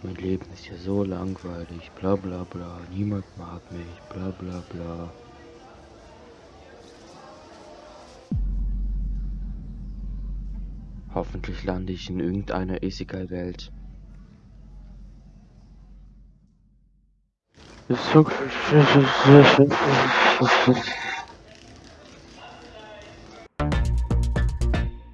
Mein Leben ist ja so langweilig, bla bla bla, niemand mag mich, bla bla bla. Hoffentlich lande ich in irgendeiner Isekai-Welt. So